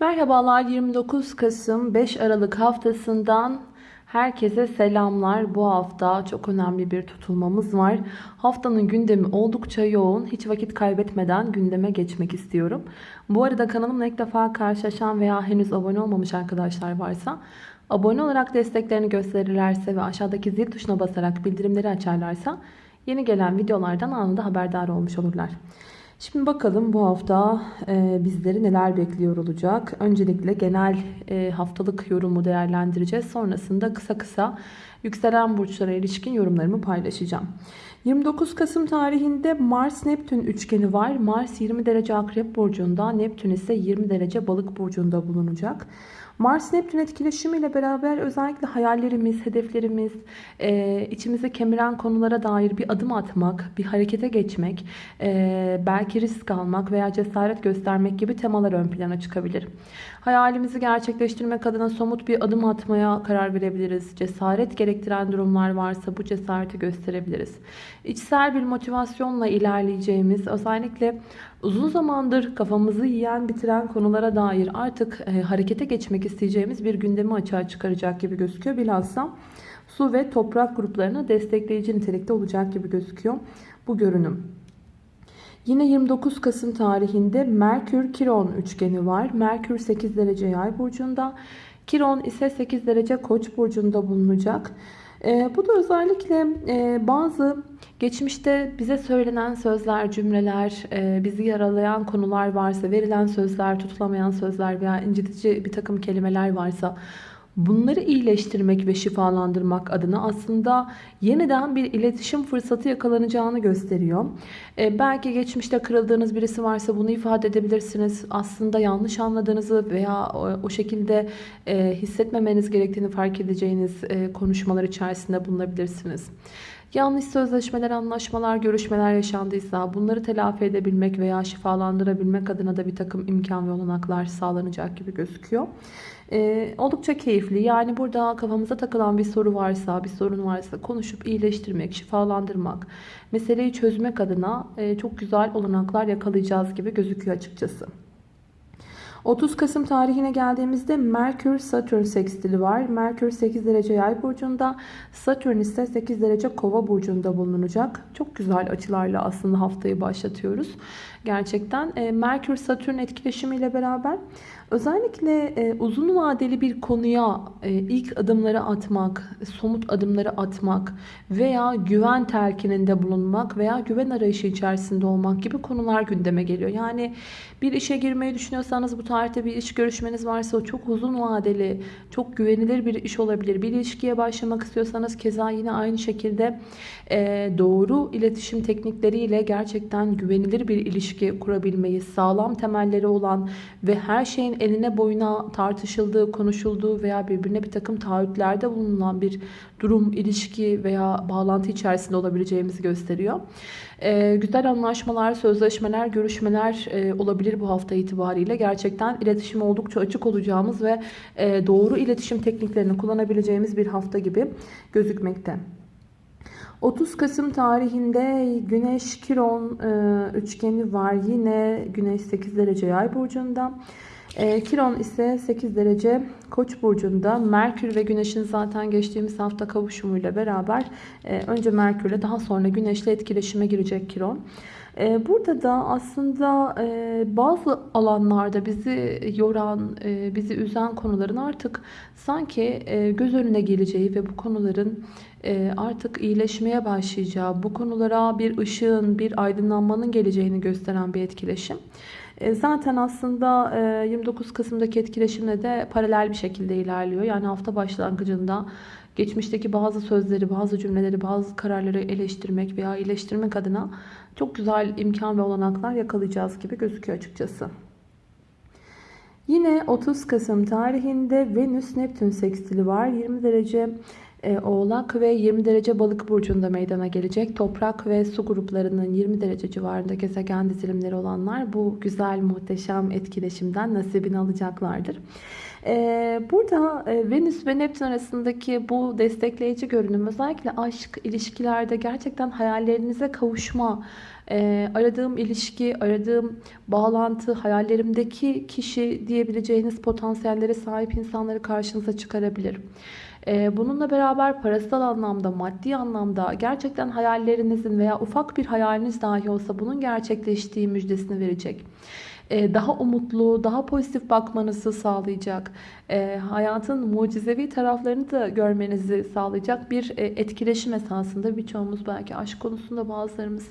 Merhabalar 29 Kasım 5 Aralık haftasından herkese selamlar. Bu hafta çok önemli bir tutulmamız var. Haftanın gündemi oldukça yoğun. Hiç vakit kaybetmeden gündeme geçmek istiyorum. Bu arada kanalımla ilk defa karşılaşan veya henüz abone olmamış arkadaşlar varsa abone olarak desteklerini gösterirlerse ve aşağıdaki zil tuşuna basarak bildirimleri açarlarsa yeni gelen videolardan anında haberdar olmuş olurlar. Şimdi bakalım bu hafta e, bizleri neler bekliyor olacak. Öncelikle genel e, haftalık yorumu değerlendireceğiz. Sonrasında kısa kısa yükselen burçlara ilişkin yorumlarımı paylaşacağım. 29 Kasım tarihinde Mars-Neptün üçgeni var. Mars 20 derece Akrep Burcu'nda, Neptün ise 20 derece Balık Burcu'nda bulunacak. Mars-Neptün etkileşimiyle beraber özellikle hayallerimiz, hedeflerimiz, e, içimizi kemiren konulara dair bir adım atmak, bir harekete geçmek, e, belki risk almak veya cesaret göstermek gibi temalar ön plana çıkabilir. Hayalimizi gerçekleştirmek adına somut bir adım atmaya karar verebiliriz. Cesaret gerektiren durumlar varsa bu cesareti gösterebiliriz. İçsel bir motivasyonla ilerleyeceğimiz, özellikle uzun zamandır kafamızı yiyen, bitiren konulara dair artık e, harekete geçmek isteyeceğimiz bir gündemi açığa çıkaracak gibi gözüküyor. Bilhassa su ve toprak gruplarını destekleyici nitelikte olacak gibi gözüküyor bu görünüm. Yine 29 Kasım tarihinde Merkür Kiron üçgeni var. Merkür 8 derece yay burcunda. Kiron ise 8 derece koç burcunda bulunacak. E, bu da özellikle e, bazı geçmişte bize söylenen sözler, cümleler, e, bizi yaralayan konular varsa, verilen sözler, tutulamayan sözler veya incitici bir takım kelimeler varsa Bunları iyileştirmek ve şifalandırmak adına aslında yeniden bir iletişim fırsatı yakalanacağını gösteriyor. Ee, belki geçmişte kırıldığınız birisi varsa bunu ifade edebilirsiniz. Aslında yanlış anladığınızı veya o, o şekilde e, hissetmemeniz gerektiğini fark edeceğiniz e, konuşmalar içerisinde bulunabilirsiniz. Yanlış sözleşmeler, anlaşmalar, görüşmeler yaşandıysa bunları telafi edebilmek veya şifalandırabilmek adına da bir takım imkan ve olanaklar sağlanacak gibi gözüküyor. Ee, oldukça keyifli. Yani burada kafamıza takılan bir soru varsa, bir sorun varsa konuşup iyileştirmek, şifalandırmak, meseleyi çözmek adına e, çok güzel olanaklar yakalayacağız gibi gözüküyor açıkçası. 30 Kasım tarihine geldiğimizde Merkür Satürn sekstili var. Merkür 8 derece yay burcunda, Satürn ise 8 derece kova burcunda bulunacak. Çok güzel açılarla aslında haftayı başlatıyoruz. Gerçekten e, Merkür Satürn etkileşimiyle beraber özellikle e, uzun vadeli bir konuya e, ilk adımları atmak, somut adımları atmak veya güven telkininde bulunmak veya güven arayışı içerisinde olmak gibi konular gündeme geliyor. Yani bir işe girmeyi düşünüyorsanız bu tarihte bir iş görüşmeniz varsa o çok uzun vadeli, çok güvenilir bir iş olabilir. Bir ilişkiye başlamak istiyorsanız keza yine aynı şekilde doğru iletişim teknikleriyle gerçekten güvenilir bir ilişki ilişki kurabilmeyi, sağlam temelleri olan ve her şeyin eline boyuna tartışıldığı, konuşulduğu veya birbirine bir takım taahhütlerde bulunan bir durum, ilişki veya bağlantı içerisinde olabileceğimizi gösteriyor. Ee, güzel anlaşmalar, sözleşmeler, görüşmeler e, olabilir bu hafta itibariyle. Gerçekten iletişim oldukça açık olacağımız ve e, doğru iletişim tekniklerini kullanabileceğimiz bir hafta gibi gözükmekte. 30 Kasım tarihinde Güneş Kiron e, üçgeni var. Yine Güneş 8 derece yay burcunda. E, Kiron ise 8 derece Koç burcunda. Merkür ve Güneş'in zaten geçtiğimiz hafta kavuşumuyla beraber e, önce Merkür'le daha sonra Güneş'le etkileşime girecek Kiron. E, burada da aslında e, bazı alanlarda bizi yoran, bizi üzen konuların artık sanki göz önüne geleceği ve bu konuların artık iyileşmeye başlayacağı, bu konulara bir ışığın, bir aydınlanmanın geleceğini gösteren bir etkileşim. Zaten aslında 29 Kasım'daki etkileşimle de paralel bir şekilde ilerliyor. Yani hafta başlangıcında geçmişteki bazı sözleri, bazı cümleleri, bazı kararları eleştirmek veya iyileştirmek adına çok güzel imkan ve olanaklar yakalayacağız gibi gözüküyor açıkçası. Yine 30 Kasım tarihinde Venüs Neptün sekstili var. 20 derece e, Oğlak ve 20 derece Balık burcunda meydana gelecek. Toprak ve su gruplarının 20 derece civarında gezegen dizilimleri olanlar bu güzel muhteşem etkileşimden nasibini alacaklardır. Ee, burada e, Venüs ve Neptün arasındaki bu destekleyici görünüm özellikle aşk ilişkilerde gerçekten hayallerinize kavuşma e, aradığım ilişki, aradığım bağlantı, hayallerimdeki kişi diyebileceğiniz potansiyellere sahip insanları karşınıza çıkarabilir. E, bununla beraber parasal anlamda, maddi anlamda gerçekten hayallerinizin veya ufak bir hayaliniz dahi olsa bunun gerçekleştiği müjdesini verecek. E, daha umutlu, daha pozitif bakmanızı sağlayacak, e, hayatın mucizevi taraflarını da görmenizi sağlayacak bir e, etkileşim esasında birçoğumuz belki aşk konusunda bazılarımız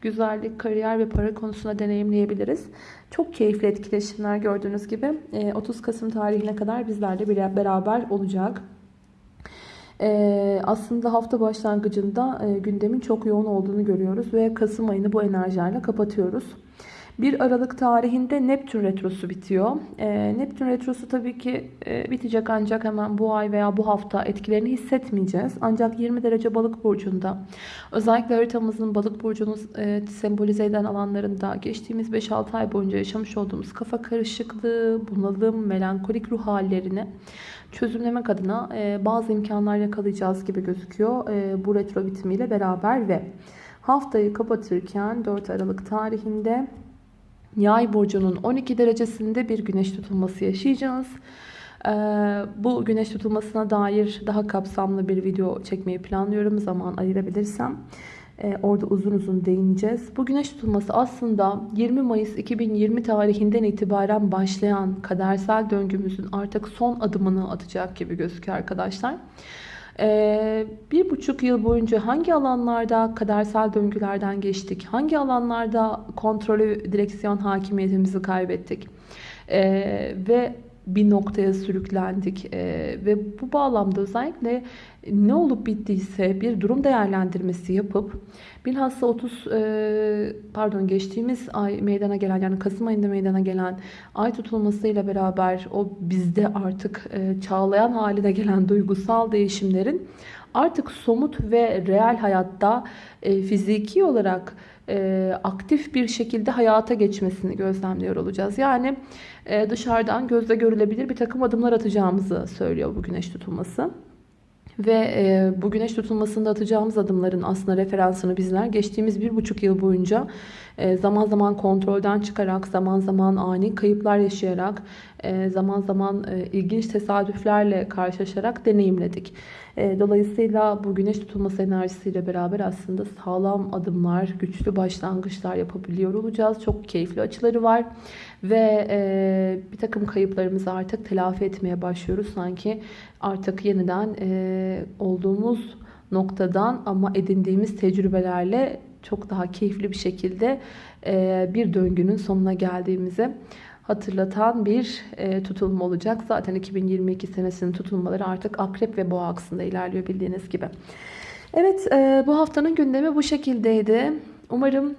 güzellik, kariyer ve para konusunda deneyimleyebiliriz. Çok keyifli etkileşimler gördüğünüz gibi 30 Kasım tarihine kadar bizlerle beraber olacak. aslında hafta başlangıcında gündemin çok yoğun olduğunu görüyoruz ve Kasım ayını bu enerjilerle kapatıyoruz. 1 Aralık tarihinde Neptün Retrosu bitiyor. E, Neptün Retrosu tabii ki e, bitecek ancak hemen bu ay veya bu hafta etkilerini hissetmeyeceğiz. Ancak 20 derece balık burcunda özellikle haritamızın balık burcunu e, sembolize eden alanlarında geçtiğimiz 5-6 ay boyunca yaşamış olduğumuz kafa karışıklığı, bunalım, melankolik ruh hallerini çözümlemek adına e, bazı imkanlar yakalayacağız gibi gözüküyor e, bu retro bitimiyle beraber ve haftayı kapatırken 4 Aralık tarihinde Yay burcunun 12 derecesinde bir güneş tutulması yaşayacağız. Ee, bu güneş tutulmasına dair daha kapsamlı bir video çekmeyi planlıyorum zaman ayırabilirsem. Ee, orada uzun uzun değineceğiz. Bu güneş tutulması aslında 20 Mayıs 2020 tarihinden itibaren başlayan kadersel döngümüzün artık son adımını atacak gibi gözüküyor arkadaşlar. Bir buçuk yıl boyunca hangi alanlarda kadersel döngülerden geçtik? Hangi alanlarda kontrolü, direksiyon hakimiyetimizi kaybettik? Ee, ve bir noktaya sürüklendik ee, ve bu bağlamda özellikle ne olup bittiyse bir durum değerlendirmesi yapıp bilhassa 30 e, pardon geçtiğimiz ay meydana gelen yani Kasım ayında meydana gelen ay tutulmasıyla beraber o bizde artık e, çağlayan haline gelen duygusal değişimlerin artık somut ve reel hayatta e, fiziki olarak e, aktif bir şekilde hayata geçmesini gözlemliyor olacağız. Yani e, dışarıdan gözle görülebilir bir takım adımlar atacağımızı söylüyor bu güneş tutulması. Ve e, bu güneş tutulmasında atacağımız adımların aslında referansını bizler geçtiğimiz bir buçuk yıl boyunca zaman zaman kontrolden çıkarak, zaman zaman ani kayıplar yaşayarak, e, zaman zaman e, ilginç tesadüflerle karşılaşarak deneyimledik. E, dolayısıyla bu güneş tutulması enerjisiyle beraber aslında sağlam adımlar, güçlü başlangıçlar yapabiliyor olacağız. Çok keyifli açıları var. Ve e, bir takım kayıplarımızı artık telafi etmeye başlıyoruz. Sanki artık yeniden e, olduğumuz noktadan ama edindiğimiz tecrübelerle çok daha keyifli bir şekilde e, bir döngünün sonuna geldiğimizi hatırlatan bir e, tutulma olacak. Zaten 2022 senesinin tutulmaları artık akrep ve boğa aksında ilerliyor bildiğiniz gibi. Evet e, bu haftanın gündemi bu şekildeydi. Umarım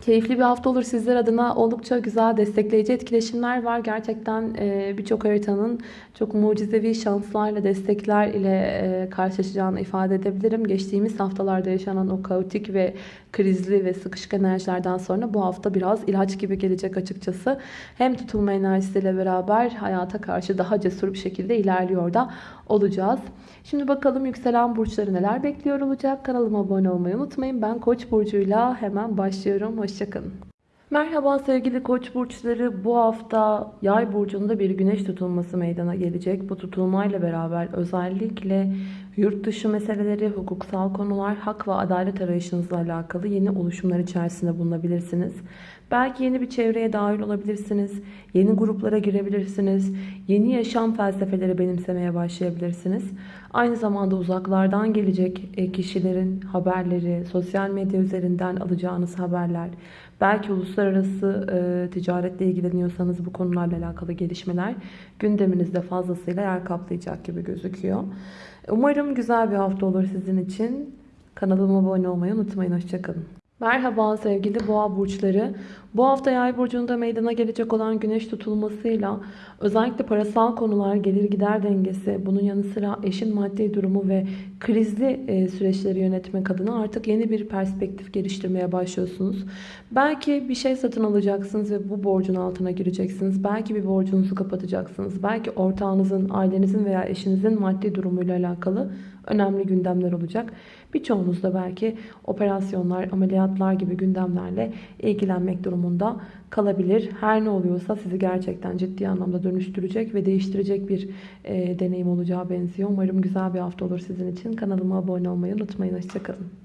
Keyifli bir hafta olur sizler adına. Oldukça güzel destekleyici etkileşimler var. Gerçekten e, birçok haritanın çok mucizevi şanslarla, destekler ile e, karşılaşacağını ifade edebilirim. Geçtiğimiz haftalarda yaşanan o kaotik ve krizli ve sıkışık enerjilerden sonra bu hafta biraz ilaç gibi gelecek açıkçası. Hem tutulma enerjisiyle beraber hayata karşı daha cesur bir şekilde ilerliyor da olacağız. Şimdi bakalım yükselen burçları neler bekliyor olacak. Kanalıma abone olmayı unutmayın. Ben Koç burcuyla hemen başlıyorum. Hoşçakalın. Merhaba sevgili koç burçları. Bu hafta yay burcunda bir güneş tutulması meydana gelecek. Bu tutulmayla beraber özellikle yurt dışı meseleleri, hukuksal konular, hak ve adalet arayışınızla alakalı yeni oluşumlar içerisinde bulunabilirsiniz. Belki yeni bir çevreye dahil olabilirsiniz. Yeni gruplara girebilirsiniz. Yeni yaşam felsefeleri benimsemeye başlayabilirsiniz. Aynı zamanda uzaklardan gelecek e, kişilerin haberleri, sosyal medya üzerinden alacağınız haberler, belki uluslararası e, ticaretle ilgileniyorsanız bu konularla alakalı gelişmeler gündeminizde fazlasıyla yer kaplayacak gibi gözüküyor. Umarım güzel bir hafta olur sizin için. Kanalıma abone olmayı unutmayın. Hoşçakalın. Merhaba sevgili boğa burçları. Bu hafta yay burcunda meydana gelecek olan güneş tutulmasıyla özellikle parasal konular, gelir gider dengesi, bunun yanı sıra eşin maddi durumu ve krizli e, süreçleri yönetmek adına artık yeni bir perspektif geliştirmeye başlıyorsunuz. Belki bir şey satın alacaksınız ve bu borcun altına gireceksiniz. Belki bir borcunuzu kapatacaksınız. Belki ortağınızın, ailenizin veya eşinizin maddi durumuyla alakalı önemli gündemler olacak. Birçoğunuz da belki operasyonlar, ameliyatlar gibi gündemlerle ilgilenmek durumunda kalabilir. Her ne oluyorsa sizi gerçekten ciddi anlamda dönüştürecek ve değiştirecek bir e, deneyim olacağı benziyor. Umarım güzel bir hafta olur sizin için. Kanalıma abone olmayı unutmayın. Hoşçakalın.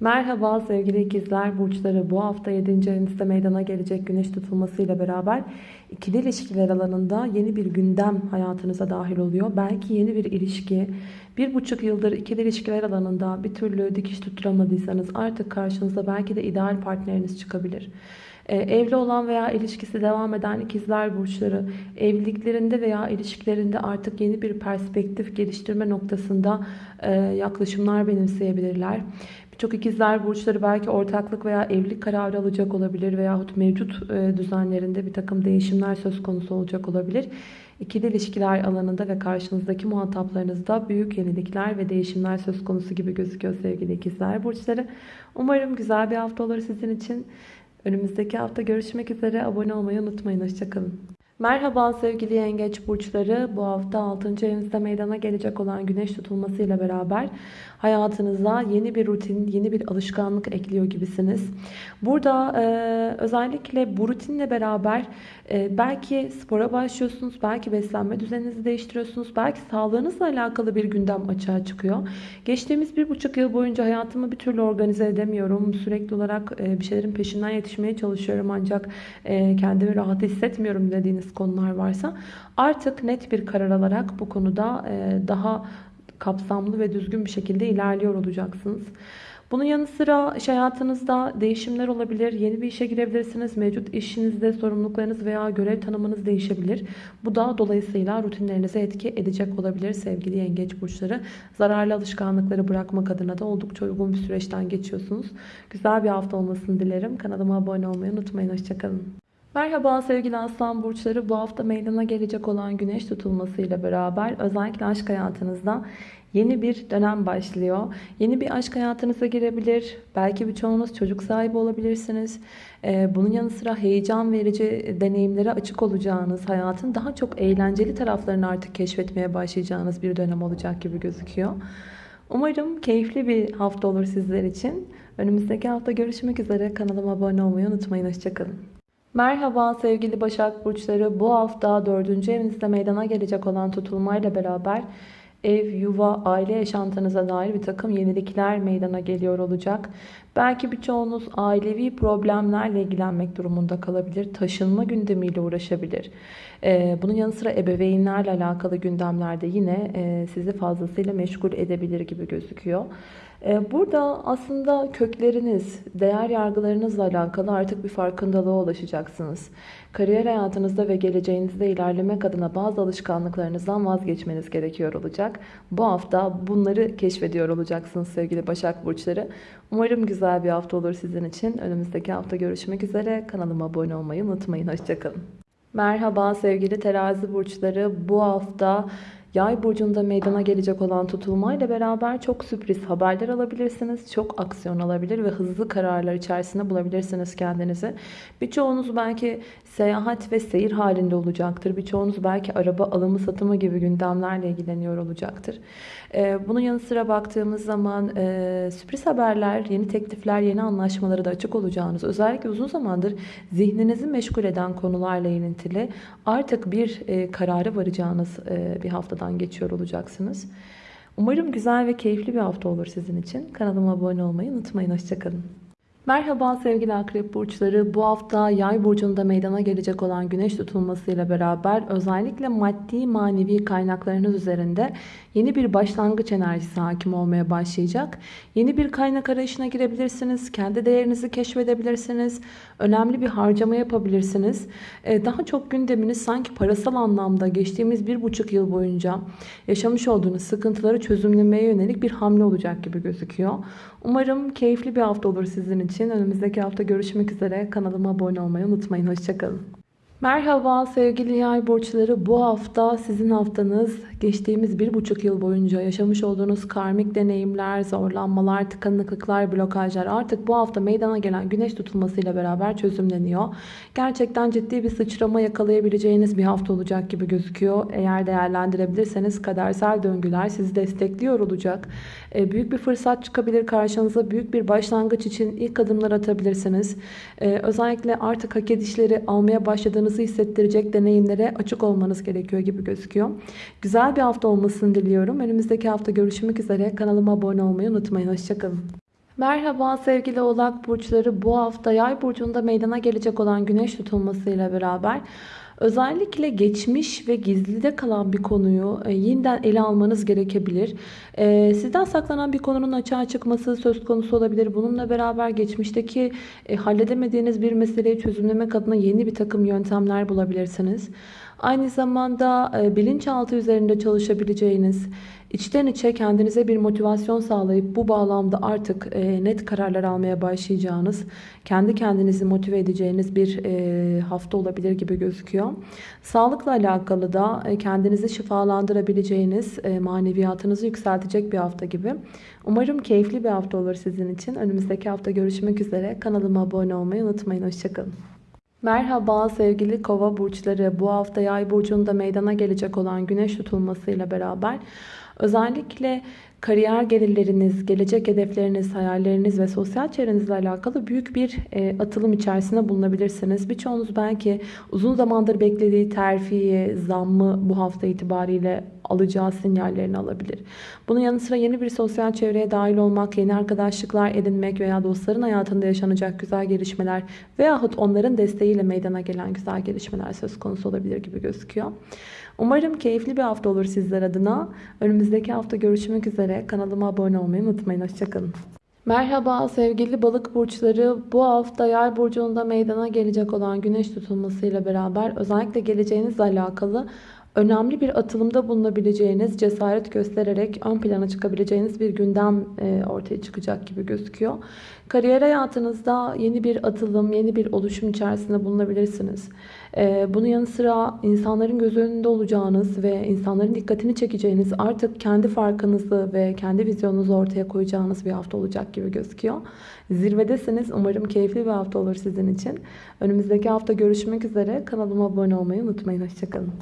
Merhaba sevgili ikizler burçları bu hafta 7. evinizde meydana gelecek güneş tutulmasıyla beraber ikili ilişkiler alanında yeni bir gündem hayatınıza dahil oluyor. Belki yeni bir ilişki bir buçuk yıldır ikili ilişkiler alanında bir türlü dikiş tutturamadıysanız artık karşınıza belki de ideal partneriniz çıkabilir. Ee, evli olan veya ilişkisi devam eden ikizler burçları evliliklerinde veya ilişkilerinde artık yeni bir perspektif geliştirme noktasında e, yaklaşımlar benimseyebilirler. Birçok ikizler burçları belki ortaklık veya evlilik kararı alacak olabilir veyahut mevcut e, düzenlerinde bir takım değişimler söz konusu olacak olabilir. İkili ilişkiler alanında ve karşınızdaki muhataplarınızda büyük yenilikler ve değişimler söz konusu gibi gözüküyor sevgili ikizler burçları. Umarım güzel bir hafta olur sizin için. Önümüzdeki hafta görüşmek üzere. Abone olmayı unutmayın. Hoşçakalın. Merhaba sevgili yengeç burçları. Bu hafta 6. evinizde meydana gelecek olan güneş tutulmasıyla beraber hayatınıza yeni bir rutin, yeni bir alışkanlık ekliyor gibisiniz. Burada e, özellikle bu rutinle beraber e, belki spora başlıyorsunuz, belki beslenme düzeninizi değiştiriyorsunuz, belki sağlığınızla alakalı bir gündem açığa çıkıyor. Geçtiğimiz bir buçuk yıl boyunca hayatımı bir türlü organize edemiyorum. Sürekli olarak e, bir şeylerin peşinden yetişmeye çalışıyorum ancak e, kendimi rahat hissetmiyorum dediğiniz konular varsa artık net bir karar alarak bu konuda e, daha kapsamlı ve düzgün bir şekilde ilerliyor olacaksınız. Bunun yanı sıra iş hayatınızda değişimler olabilir. Yeni bir işe girebilirsiniz. Mevcut işinizde sorumluluklarınız veya görev tanımınız değişebilir. Bu da dolayısıyla rutinlerinize etki edecek olabilir sevgili yengeç burçları. Zararlı alışkanlıkları bırakmak adına da oldukça uygun bir süreçten geçiyorsunuz. Güzel bir hafta olmasını dilerim. Kanalıma abone olmayı unutmayın. Hoşçakalın. Merhaba sevgili aslan burçları. Bu hafta meydana gelecek olan güneş tutulmasıyla beraber özellikle aşk hayatınızda yeni bir dönem başlıyor. Yeni bir aşk hayatınıza girebilir. Belki birçoğunuz çocuk sahibi olabilirsiniz. Ee, bunun yanı sıra heyecan verici deneyimlere açık olacağınız, hayatın daha çok eğlenceli taraflarını artık keşfetmeye başlayacağınız bir dönem olacak gibi gözüküyor. Umarım keyifli bir hafta olur sizler için. Önümüzdeki hafta görüşmek üzere. Kanalıma abone olmayı unutmayın. Hoşçakalın. Merhaba sevgili Başak Burçları. Bu hafta 4. evinizde meydana gelecek olan tutulmayla beraber ev, yuva, aile yaşantınıza dair bir takım yenilikler meydana geliyor olacak. Belki birçoğunuz ailevi problemlerle ilgilenmek durumunda kalabilir. Taşınma gündemiyle uğraşabilir. Ee, bunun yanı sıra ebeveynlerle alakalı gündemlerde yine e, sizi fazlasıyla meşgul edebilir gibi gözüküyor. Ee, burada aslında kökleriniz, değer yargılarınızla alakalı artık bir farkındalığa ulaşacaksınız. Kariyer hayatınızda ve geleceğinizde ilerlemek adına bazı alışkanlıklarınızdan vazgeçmeniz gerekiyor olacak. Bu hafta bunları keşfediyor olacaksınız sevgili Başak Burçları. Umarım güzel bir hafta olur sizin için. Önümüzdeki hafta görüşmek üzere. Kanalıma abone olmayı unutmayın. Hoşçakalın. Merhaba sevgili terazi burçları. Bu hafta Yay burcunda meydana gelecek olan tutulmayla beraber çok sürpriz haberler alabilirsiniz. Çok aksiyon alabilir ve hızlı kararlar içerisinde bulabilirsiniz kendinizi. Birçoğunuz belki seyahat ve seyir halinde olacaktır. Birçoğunuz belki araba alımı satımı gibi gündemlerle ilgileniyor olacaktır. Ee, bunun yanı sıra baktığımız zaman e, sürpriz haberler, yeni teklifler, yeni anlaşmaları da açık olacağınız, özellikle uzun zamandır zihninizi meşgul eden konularla ilintili artık bir e, karara varacağınız e, bir haftadan geçiyor olacaksınız. Umarım güzel ve keyifli bir hafta olur sizin için. Kanalıma abone olmayı unutmayın. Hoşçakalın. Merhaba sevgili akrep burçları. Bu hafta yay burcunda meydana gelecek olan güneş tutulmasıyla beraber özellikle maddi manevi kaynaklarınız üzerinde yeni bir başlangıç enerjisi hakim olmaya başlayacak. Yeni bir kaynak arayışına girebilirsiniz. Kendi değerinizi keşfedebilirsiniz. Önemli bir harcama yapabilirsiniz. Ee, daha çok gündeminiz sanki parasal anlamda geçtiğimiz bir buçuk yıl boyunca yaşamış olduğunuz sıkıntıları çözümlemeye yönelik bir hamle olacak gibi gözüküyor. Umarım keyifli bir hafta olur sizin için. Önümüzdeki hafta görüşmek üzere. Kanalıma abone olmayı unutmayın. Hoşçakalın. Merhaba sevgili yay burçları. Bu hafta sizin haftanız geçtiğimiz bir buçuk yıl boyunca yaşamış olduğunuz karmik deneyimler, zorlanmalar, tıkanıklıklar, blokajlar artık bu hafta meydana gelen güneş tutulmasıyla beraber çözümleniyor. Gerçekten ciddi bir sıçrama yakalayabileceğiniz bir hafta olacak gibi gözüküyor. Eğer değerlendirebilirseniz kadersel döngüler sizi destekliyor olacak. E, büyük bir fırsat çıkabilir karşınıza. Büyük bir başlangıç için ilk adımlar atabilirsiniz. E, özellikle artık hak edişleri almaya başladığınızı hissettirecek deneyimlere açık olmanız gerekiyor gibi gözüküyor. Güzel bir hafta olmasını diliyorum. Önümüzdeki hafta görüşmek üzere. Kanalıma abone olmayı unutmayın. Hoşçakalın. Merhaba sevgili oğlak burçları. Bu hafta yay burcunda meydana gelecek olan güneş tutulmasıyla beraber Özellikle geçmiş ve gizlide kalan bir konuyu e, yeniden ele almanız gerekebilir. E, sizden saklanan bir konunun açığa çıkması söz konusu olabilir. Bununla beraber geçmişteki e, halledemediğiniz bir meseleyi çözümlemek adına yeni bir takım yöntemler bulabilirsiniz. Aynı zamanda bilinçaltı üzerinde çalışabileceğiniz, içten içe kendinize bir motivasyon sağlayıp bu bağlamda artık net kararlar almaya başlayacağınız, kendi kendinizi motive edeceğiniz bir hafta olabilir gibi gözüküyor. Sağlıkla alakalı da kendinizi şifalandırabileceğiniz, maneviyatınızı yükseltecek bir hafta gibi. Umarım keyifli bir hafta olur sizin için. Önümüzdeki hafta görüşmek üzere. Kanalıma abone olmayı unutmayın. Hoşçakalın. Merhaba sevgili kova burçları. Bu hafta yay burcunda meydana gelecek olan güneş tutulmasıyla beraber özellikle kariyer gelirleriniz, gelecek hedefleriniz, hayalleriniz ve sosyal çevrenizle alakalı büyük bir e, atılım içerisinde bulunabilirsiniz. Birçoğunuz belki uzun zamandır beklediği terfiyi, zammı bu hafta itibariyle alacağı sinyallerini alabilir. Bunun yanı sıra yeni bir sosyal çevreye dahil olmak, yeni arkadaşlıklar edinmek veya dostların hayatında yaşanacak güzel gelişmeler veyahut onların desteğiyle meydana gelen güzel gelişmeler söz konusu olabilir gibi gözüküyor. Umarım keyifli bir hafta olur sizler adına. Önümüzdeki hafta görüşmek üzere. Kanalıma abone olmayı unutmayın. Hoşçakalın. Merhaba sevgili balık burçları. Bu hafta yay burcunda meydana gelecek olan güneş tutulmasıyla beraber özellikle geleceğinizle alakalı önemli bir atılımda bulunabileceğiniz, cesaret göstererek ön plana çıkabileceğiniz bir gündem e, ortaya çıkacak gibi gözüküyor. Kariyer hayatınızda yeni bir atılım, yeni bir oluşum içerisinde bulunabilirsiniz. E, bunun yanı sıra insanların göz önünde olacağınız ve insanların dikkatini çekeceğiniz artık kendi farkınızı ve kendi vizyonunuzu ortaya koyacağınız bir hafta olacak gibi gözüküyor. Zirvedesiniz. Umarım keyifli bir hafta olur sizin için. Önümüzdeki hafta görüşmek üzere. Kanalıma abone olmayı unutmayın. Hoşçakalın.